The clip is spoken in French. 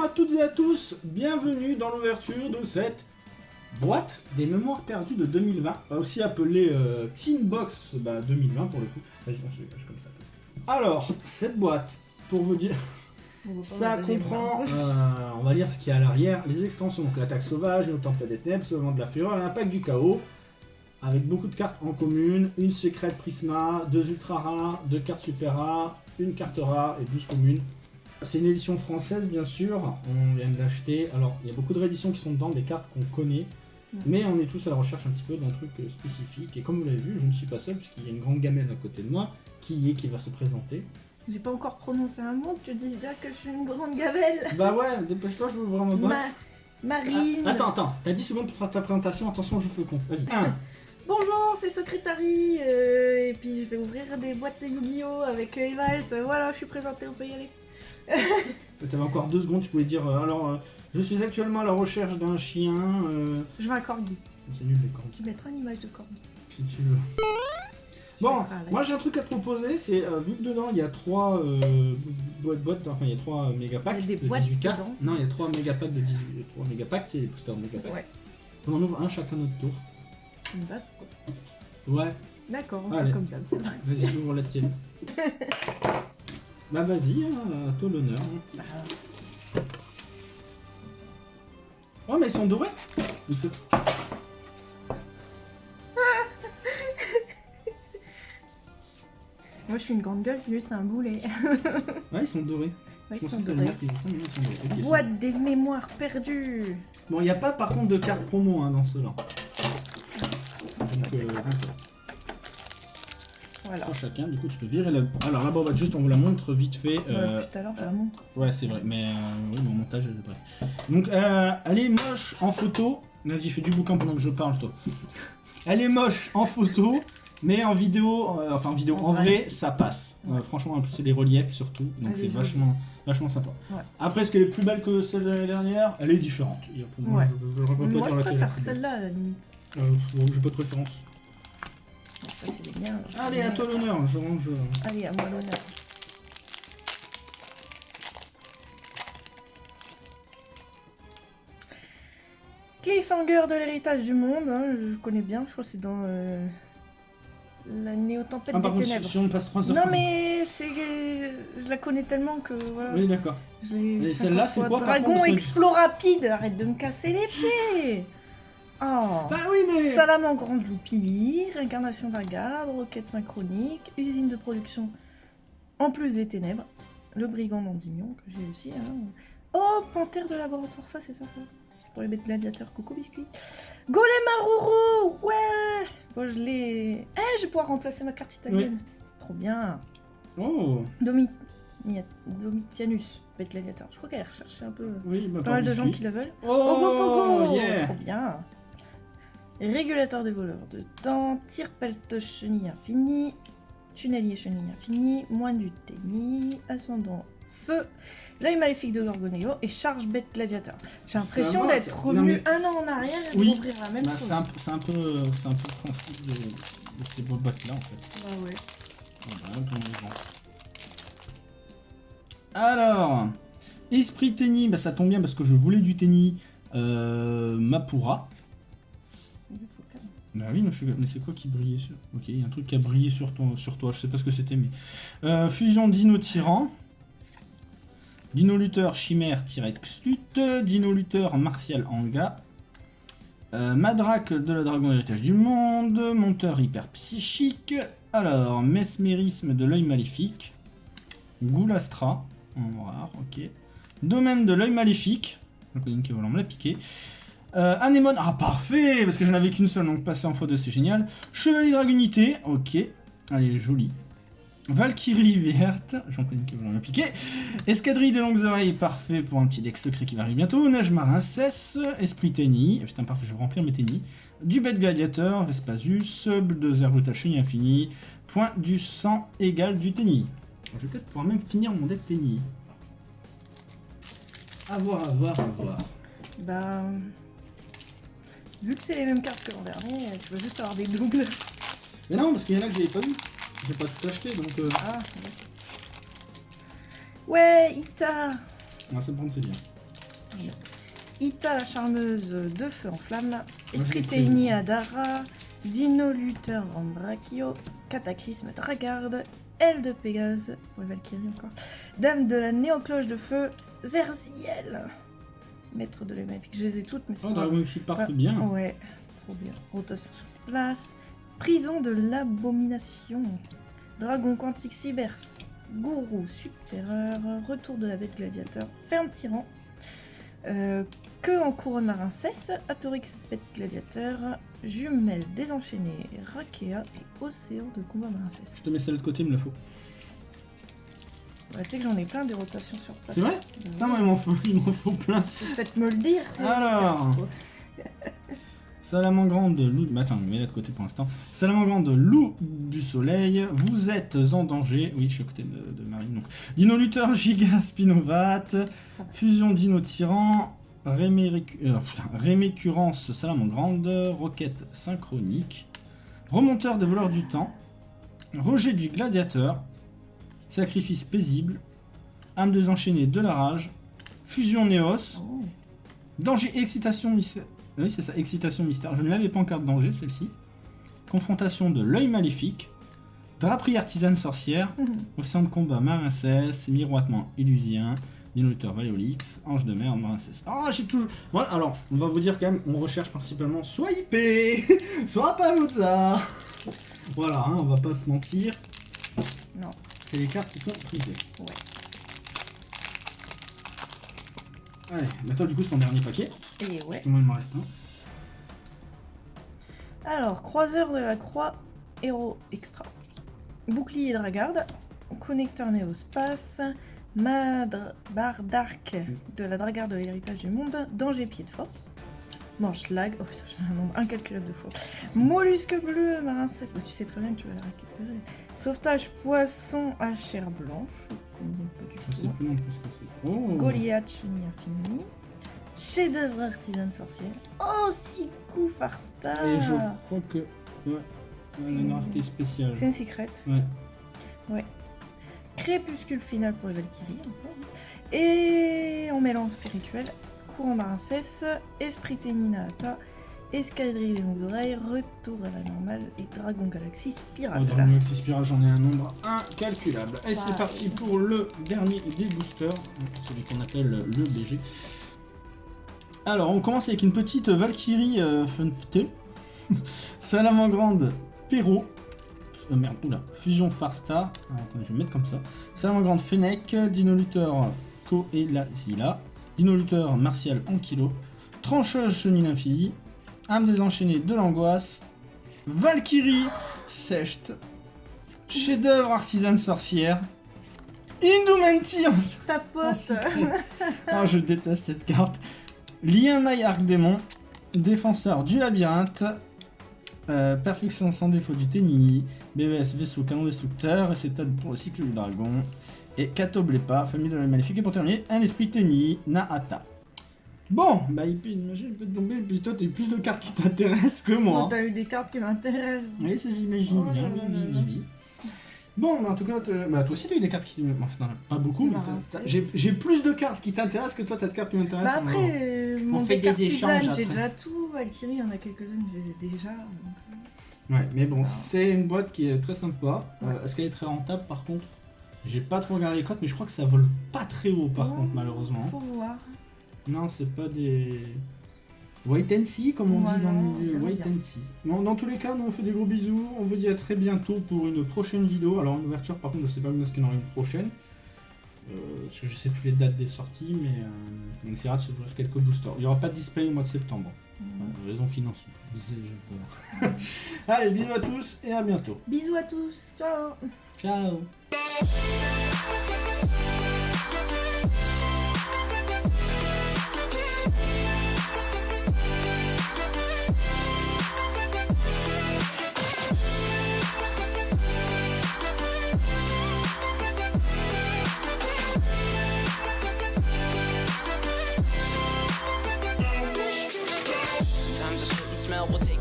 Bonjour à toutes et à tous, bienvenue dans l'ouverture de cette boîte des mémoires perdues de 2020, aussi appelée euh, Xinbox bah, 2020 pour le coup. Se dégage comme ça. Alors, cette boîte, pour vous dire, ça comprend, euh, on va lire ce qu'il y a à l'arrière, les extensions, donc l'attaque sauvage, une tempête des ténèbres, vent de la fureur, l'impact du chaos, avec beaucoup de cartes en commune, une secrète Prisma, deux ultra rares, deux cartes super rares, une carte rare et 12 communes. C'est une édition française bien sûr, on vient de l'acheter. Alors il y a beaucoup de rééditions qui sont dedans, des cartes qu'on connaît, mais on est tous à la recherche un petit peu d'un truc spécifique. Et comme vous l'avez vu, je ne suis pas seul puisqu'il y a une grande gamelle à côté de moi qui est qui va se présenter. J'ai pas encore prononcé un mot, tu dis déjà que je suis une grande gabelle. Bah ouais, dépêche-toi, je veux ouvrir ma boîte. Ma... Marine. Ah, attends, attends, t'as 10 secondes pour faire ta présentation, attention, je fais con. Vas-y. 1, Bonjour, c'est Secrétary, euh, et puis je vais ouvrir des boîtes de Yu-Gi-Oh! avec Evals, voilà, je suis présentée, on peut y aller. T'avais encore deux secondes, tu pouvais dire, euh, alors, euh, je suis actuellement à la recherche d'un chien... euh, Je veux un corgi. C'est nul les corgis, Tu mettras une image de corgi. si tu veux. Bon, mettras moi j'ai un truc à te proposer, c'est, euh, vu que dedans il y a trois euh, boîtes, boîtes, enfin il y a trois euh, méga packs Il y a des de boîtes 18 cartes. dedans. Non, il y a trois méga packs de 18, trois méga packs, c'est les boosters méga packs. Ouais. On en ouvre un chacun notre tour. Une batte. Ouais, D'accord, on Allez. fait comme d'hab, c'est parti. vas-y, ouvre la tienne. bah vas-y, hein, à toi l'honneur. hein. Oh mais ils sont dorés c'est- moi je suis une grande gueule, lui c'est un boulet. Ouais, ils sont dorés. Ouais, ils sont ils sont Boîte des mémoires perdues. bon. Bon, il n'y a pas par contre de carte promo hein, dans ceux-là. Voilà. trois chacun, du coup tu peux virer la... Alors la boîte, juste on vous la montre vite fait. euh, Ouais, tout à l'heure, je la montre. Ouais, c'est vrai, mais euh, oui, mon montage, euh, bref. Donc, euh, elle est moche en photo. Vas-y, fais du bouquin pendant que je parle, toi. Elle est moche en photo, mais en vidéo, euh, enfin en vidéo, En en vrai. vrai, ça passe. Ouais. Franchement, en plus, c'est des reliefs surtout, donc c'est vachement, vachement sympa. Ouais. Après, est-ce qu'elle est plus belle que celle de l'année dernière Elle est différente. Il y a pour moi, Ouais. je, préfère celle-là à la limite. Euh, bon, j'ai pas de préférence. Bon, ça c'est les miens. je Allez, à toi l'honneur, je range. Allez, à moi l'honneur. Cliffhanger de l'héritage du monde, hein, je connais bien, je crois que c'est dans euh, la néo-tempête Ah, par des contre, ténèbres. si on passe 3 heures. Non mais c'est je la connais tellement que voilà. Oui, d'accord. Et 50 celle-là, c'est quoi, Dragon explorapide, arrête de me casser les pieds. Oh. Bah oui, mais. Salame en grande loupie, réincarnation vagabond, roquette synchronique, usine de production en plus des ténèbres, le brigand d'Endymion que j'ai aussi. hein. Oh, panthère de laboratoire, ça c'est sympa. C'est pour les bêtes gladiateurs, coucou biscuit. Golem Aruru, ouais Bon, je l'ai... Eh, je vais pouvoir remplacer ma carte italienne. Trop bien. Oh, Domi... Domitianus, bête gladiateur. Je crois qu'elle recherchait un peu... oui, bah, Pas mal de gens qui la veulent. Oh, yeah Trop bien Régulateur des voleurs de temps, tir peltoche chenille infini, tunnelier chenille infini, moine du tennis, ascendant feu, l'œil maléfique de Gorgoneo et charge bête gladiateur. J'ai l'impression d'être revenu mais- un an en arrière et Oui. d'ouvrir la même Bah, chose. c'est un, peu, c'est un peu le principe de, de ces boîtes là en fait. Bah ouais. Peu mouvant. Alors, esprit tennis, bah ça tombe bien parce que je voulais du tennis. Euh, Mapura. Bah mais, c'est quoi qui brillait sur Ok, il y a un truc qui a brillé sur, toi, je sais pas ce que c'était, mais. Euh, fusion Dino Tyran. Dino Luther Chimère T-Rex Lutte. Dino Luther Martial Anga. Euh, de la Dragon Héritage du Monde. Monteur hyper psychique. Alors, Mesmérisme de l'œil maléfique. Goulastra. En ok. Domaine de l'œil maléfique. Une qui la piquer. Euh, Anémone, ah parfait, parce que j'en avais qu'une seule, donc passer en x2 c'est génial. Chevalier Dragunité, ok. Allez, joli. Valkyrie verte, j'en connais qui la piquer. Escadrille des longues oreilles, parfait pour un petit deck secret qui va arriver bientôt. Neige marin cesse, Esprit Tenny, putain parfait, je vais remplir mes Tenny. Du bête gladiateur, Vespasius, bulldozer brutal chenille infini, point du sang égal du Tenny. Je vais peut-être pouvoir même finir mon deck Tenny. A voir, à voir, à voir. Bah... Vu que c'est les mêmes cartes que l'an dernier, tu vas juste avoir des doubles. Mais non, parce qu'il y en a que j'avais pas vu. J'ai pas tout acheté, donc... Euh... Ah, ouais. Ouais, Ita On va se prendre, c'est bien. Ita la charmeuse de feu en flamme, j'ai Esprit Adara, Dino Luther Rambrachio, Cataclysme Dragarde, Aile de Pégase, ouais Valkyrie encore, Dame de la Néocloche de feu, Zerziel, Maître de l'Emafique, je les ai toutes mais c'est Oh, pas- Dragon Exit Ouais. c'est bien. Ouais, trop bien. Rotation sur place. Prison de l'abomination. Dragon quantique Cybers. Gourou subterreur. Retour de la bête gladiateur. Ferme tyran. Euh, que en couronne marin cesse. Atorix bête gladiateur. Jumelle désenchaînée. Rakea et océan de combat marin. Je te mets celle de côté, il me le faut. Bah, tu sais que j'en ai plein des rotations sur place. C'est vrai Bah, Putain, moi, il m'en faut, faut plein. Peut-être me le dire. Alors. Salamangrande, loup. Mais attends, mets-la de côté pour l'instant. Salamangrande, loup du soleil. Vous êtes en danger. Oui, je suis à côté de, de Marie. Donc. Dino Luther, Giga Spinovat. Ça va. Fusion Dino Tyran. Rémérécu- euh, putain, Rémécurrence Salamangrande. Roquette synchronique. Remonteur des voleurs du temps. Rejet du gladiateur. Sacrifice paisible. Âme désenchaînée de la rage. Fusion Néos. Oh. Danger, excitation, mystère. Oui, c'est ça, excitation, mystère. Je ne l'avais pas en carte danger, celle-ci. Confrontation de l'œil maléfique. Draperie artisane sorcière. Au sein de combat Marincès. Miroitement illusien. Dinoluteur Valéolix. Ange de mer, Marincès. Ah, j'ai toujours. Voilà, alors, on va vous dire quand même, on recherche principalement soit IP, soit pas ça. Voilà, hein, on va pas se mentir. Non. C'est les cartes qui sont prisées. Ouais. Allez, bah toi, du coup, c'est ton dernier paquet. Et ouais. Moi, il m'en reste un. Alors, croiseur de la croix, héros extra. Bouclier Dragarde, connecteur néospace, Madre barre d'arc de la Dragarde de l'héritage du monde, danger pied de force, manche lag, oh putain, j'ai un nombre incalculable de fois, mollusque bleu, marin cesse, bah, tu sais très bien que tu vas la récupérer, sauvetage poisson à chair blanche, je sais plus non plus ce que c'est. Oh Goliath, chenille infinie. Chef-d'œuvre artisane sorcière. Oh, Siku Farstar Et je crois que. Ouais. ouais la rareté spéciale. C'est une secret. Ouais. Crépuscule final pour les Valkyries. Et en mélange spirituel, courant marin cesse, esprit Ténina Ata, escadrille des longues oreilles, retour à la normale et dragon galaxie Oh, spirale. dans le Maxi Spiral, j'en ai un nombre incalculable. Et c'est parti pour le dernier des boosters, celui qu'on appelle le BG. Alors, on commence avec une petite Valkyrie euh, Funfté. Salamangrande Perrault. Euh, merde, oula. Fusion Farstar. Ah, attendez, je vais mettre comme ça. Salamangrande Fennec. Dino Luther Ko Luther Martial Ankylo. Trancheuse Chenille Infinie. Âme désenchaînée de l'angoisse. Valkyrie Secht. Chef-d'œuvre artisane sorcière. Indumentir Ta en pote secret. Ah, je déteste cette carte. Lien Maille Arc Démon. Défenseur du labyrinthe. euh, perfection sans défaut du tennis. BVS vaisseau canon destructeur. Et c'est pour le cycle du dragon. Et Kato Blepa, famille de la maléfique. Et pour terminer, un esprit tennis. Naata. Bon, bah il peut, imagine, il peut tomber. Puis toi, t'as eu plus de cartes qui t'intéressent que moi. Oh, T'as eu des cartes qui m'intéressent. Oui, ça j'imagine Oh bien. Oui, oui, oui. Bon, mais en tout cas, bah, toi aussi t'as eu des cartes qui t'intéressent. Enfin, non, pas beaucoup, mais j'ai plus de cartes qui t'intéressent que toi t'as de cartes qui m'intéressent. Bah après, euh, mon fait des artisan, échanges j'ai déjà tout. Valkyrie, il y en a quelques-unes, je les ai déjà. donc, euh, Ouais, mais bon, Ah. c'est une boîte qui est très sympa. Euh. Est-ce qu'elle est très rentable par contre? J'ai pas trop regardé les cotes, mais je crois que ça vole pas très haut par oh, contre, malheureusement. Faut voir. Non, c'est pas des. Wait and see, comme on dit dans le milieu. Wait bien. and see. Bon, dans tous les cas, nous on fait des gros bisous. On vous dit à très bientôt pour une prochaine vidéo. Alors, une ouverture, par contre, je sais pas quand est-ce qu'il y en aura une prochaine. Euh, parce que je sais plus les dates des sorties, mais euh, on essaiera de s'ouvrir quelques boosters. Il y aura pas de display au mois de septembre. Voilà, raison financière. Allez, bisous à tous et à bientôt. Bisous à tous, ciao Ciao Bye.